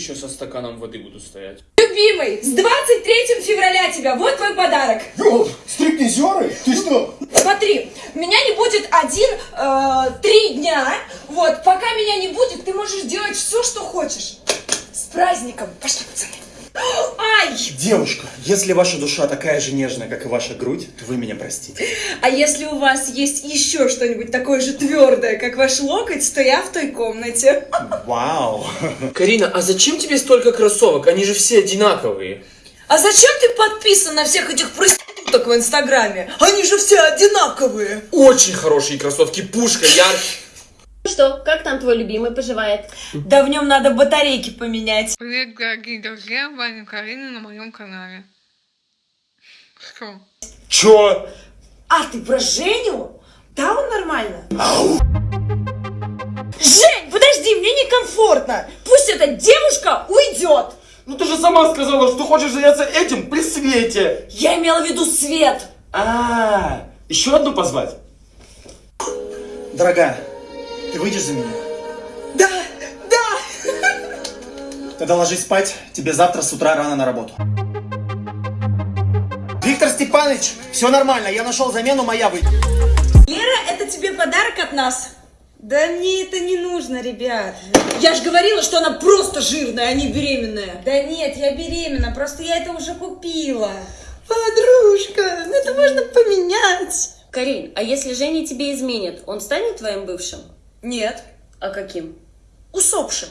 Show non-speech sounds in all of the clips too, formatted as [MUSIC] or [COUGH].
еще со стаканом воды буду стоять? Любимый, с 23 февраля тебя, вот твой подарок. Ёл, стриптизеры? Ты что? Смотри, меня не будет один, э, три дня. Вот, пока меня не будет, ты можешь делать все, что хочешь. С праздником. Пошли, пацаны. Ай! Девушка, если ваша душа такая же нежная, как и ваша грудь, то вы меня простите. А если у вас есть еще что-нибудь такое же твердое, как ваш локоть, то я в той комнате. Вау. Карина, а зачем тебе столько кроссовок? Они же все одинаковые. А зачем ты подписан на всех этих проституток в Инстаграме? Они же все одинаковые. Очень хорошие кроссовки, пушка, яркие. Что, как там твой любимый поживает? Да в нем надо батарейки поменять. Привет, дорогие друзья, Ваня Карина на моем канале. Что? Чё? А, ты про Женю? Да, он нормально. Жень, подожди, мне некомфортно. Пусть эта девушка уйдет. Ну ты же сама сказала, что хочешь заняться этим при свете. Я имела в виду свет. А, еще одну позвать? Дорогая, ты выйдешь за меня? Да, да. Тогда ложись спать, тебе завтра с утра рано на работу. Виктор Степанович, все нормально, я нашел замену, моя выйдет. Лера, это тебе подарок от нас. Да мне это не нужно, ребят. Я же говорила, что она просто жирная, а не беременная. Да нет, я беременна, просто я это уже купила. Подружка, ну это можно поменять. Карин, а если Женя тебе изменит, он станет твоим бывшим? Нет, А каким? усопшим.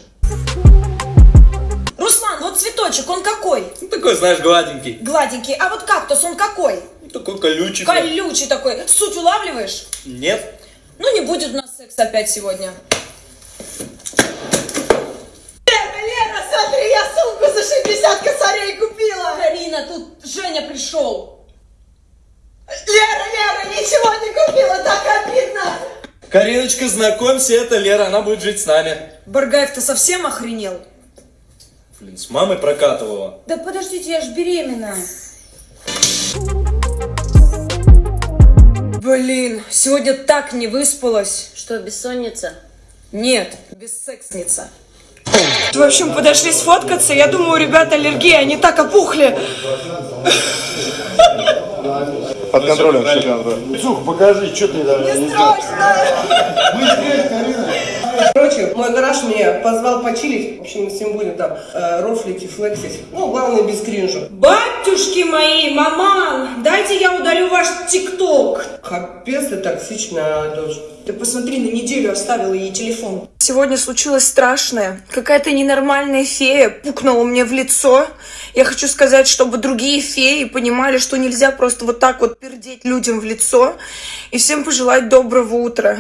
Руслан, вот цветочек, он какой? Ну, такой, знаешь, гладенький. Гладенький. А вот кактус, он какой? Такой колючий. Колючий такой. Суть улавливаешь? Нет. Ну, не будет у нас секса опять сегодня. Лера, Лера, смотри, я сумку за 60 косарей купила. Карина, тут Женя пришел. Лера, Лера, ничего не купила, так обидно. Кариночка, знакомься, это Лера, она будет жить с нами. Баргаев, ты совсем охренел? Блин, с мамой прокатывала. Да подождите, я ж беременна. Блин, сегодня так не выспалась. Что, бессонница? Нет, бессексница. В общем, подошли сфоткаться. Я думаю, у ребят аллергия, они так опухли. [LAUGHS] Под контролем все покажи, что ты там не Короче, мой гараж меня позвал почилить. В общем, мы с ним будем там э, рофлить и флексить. Ну, главное, без кринжа. Батюшки мои, маман, дайте я удалю ваш тикток. Капец ты токсичная дочь. Ты посмотри, на неделю оставила ей телефон. Сегодня случилось страшное. Какая-то ненормальная фея пукнула мне в лицо. Я хочу сказать, чтобы другие феи понимали, что нельзя просто вот так вот пердеть людям в лицо. И всем пожелать доброго утра.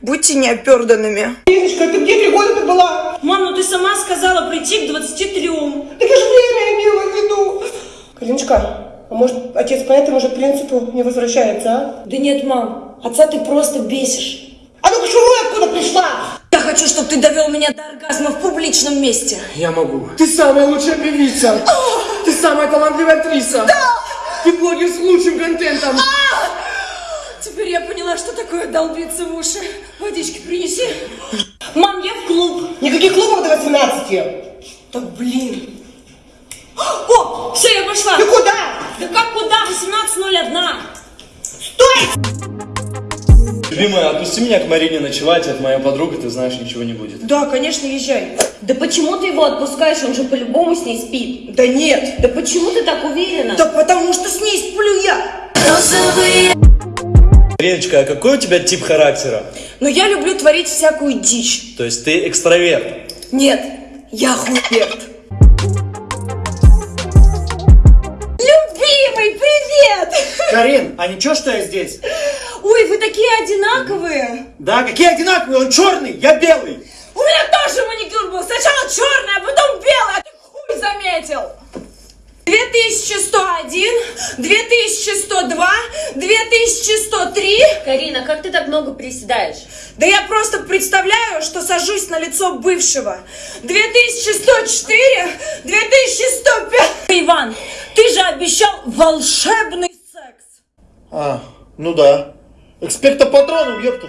Будьте неоперданными. Леночка, ты где три года ты была? Мам, ну ты сама сказала прийти к 23. Так я же время имела в виду. Калиночка, а может, отец по этому же принципу не возвращается, а? Да нет, мам, отца ты просто бесишь. А ну-ка, шуруй, откуда пришла? Я хочу, чтобы ты довел меня до оргазма в публичном месте. Я могу. Ты самая лучшая певица. Ты самая талантливая актриса. Да. Ты блогер с лучшим контентом. Теперь я поняла, что такое долбиться в уши. Водички принеси. Мам, я в клуб. Никаких клубов до 18. Да блин. О, все, я пошла. Ты куда? Да как куда? 18.01. Любимая, отпусти меня к Марине ночевать, это моя подруга, ты знаешь, ничего не будет. Да, конечно, езжай. Да почему ты его отпускаешь? Он же по-любому с ней спит. Да нет. Да почему ты так уверена? Да потому что с ней сплю Мариночка, а какой у тебя тип характера? Но я люблю творить всякую дичь. То есть ты экстраверт? Нет, я хуерт. Любимый, привет! Карин, а ничего, что я здесь? Ой, вы такие одинаковые. Да, какие одинаковые, он черный, я белый. У меня тоже маникюр был. Сначала черный, а потом белый, а ты хуй заметил. 2101, 2102, 2103. Карина, как ты так много приседаешь? Да я просто представляю, что сажусь на лицо бывшего. 2104, 2105. Иван, ты же обещал волшебный секс. А, ну да. Эксперта патроном, ёпту.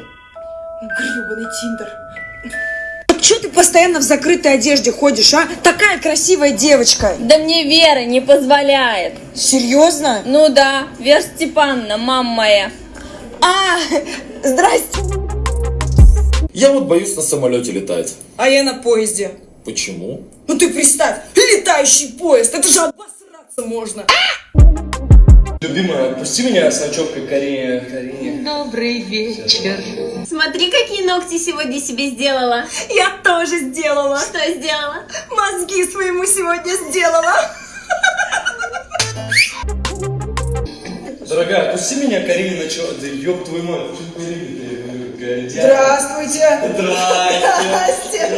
Гребаный Тиндер. Что ты постоянно в закрытой одежде ходишь, а? Такая красивая девочка. Да мне Вера не позволяет. Серьезно? Ну да, Вера Степановна, мама моя. А, здрасте. Я вот боюсь на самолете летать. А я на поезде. Почему? Ну ты представь, летающий поезд, это же обосраться можно. Любимая, отпусти меня с ночевкой Карине. Карине. Добрый вечер. Смотри, какие ногти сегодня себе сделала. Я тоже сделала. Что сделала? Мозги своему сегодня сделала. Дорогая, отпусти меня Карине ночевать. Да ёб твою мать, ты Карине? Здравствуйте. Здрасте.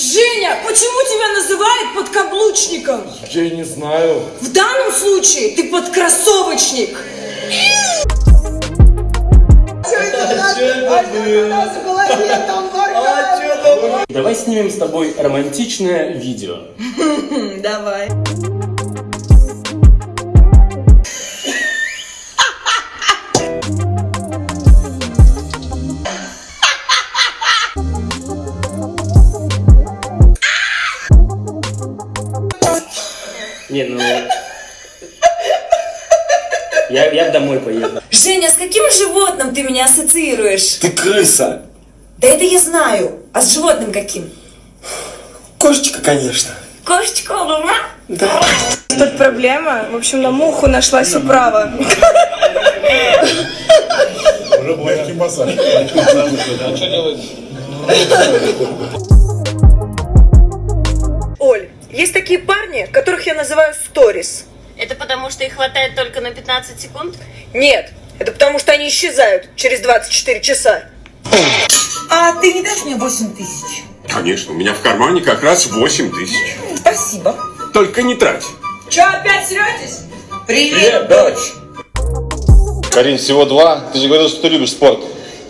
Женя, почему тебя называют подкаблучником? Я не знаю. В данном случае ты подкроссовочник. Давай снимем с тобой романтичное видео. [LAUGHS] Давай. Я, я домой поеду. Женя, с каким животным ты меня ассоциируешь? Ты крыса. Да это я знаю. А с животным каким? Кошечка, конечно. Кошечка, Да. Тут проблема. В общем, на муху нашлась управа. Легкий массаж. Оль, есть такие парни, которых я называю сторис. Это потому, что их хватает только на 15 секунд? Нет, это потому что они исчезают через 24 часа. А ты не дашь мне 8 тысяч? Конечно, у меня в кармане как раз 8 тысяч. Спасибо. Только не трать. Че, опять сретесь? Привет, дочь. Карин, всего два. Ты же говорил, что ты любишь спорт.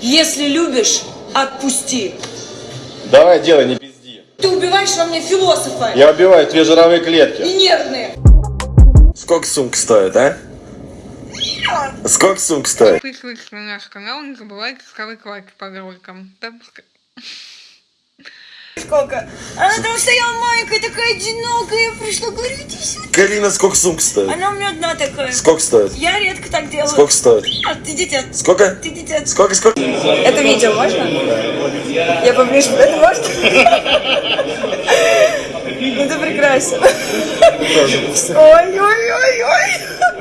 Если любишь, отпусти. Давай, делай, не пизди. Ты убиваешь во мне философа. Я убиваю твои жировые клетки. И нервные. Сколько сумка стоит, а? Сколько сумка стоит? Подписывайтесь на наш канал, не забывайте ставить лайки под роликом. Сколько? Она там стояла маленькая, такая одинокая. Я пришла, говорю, иди сюда. Карина, сколько сумка стоит? Она у меня одна такая. Сколько стоит? Я редко так делаю. Сколько стоит? А, ты дитя. Сколько? Ты дитя. Сколько, сколько? Это видео можно? Я поближе. Это можно? [LAUGHS] Ну ты прекрасен. Ой, ой, ой, ой.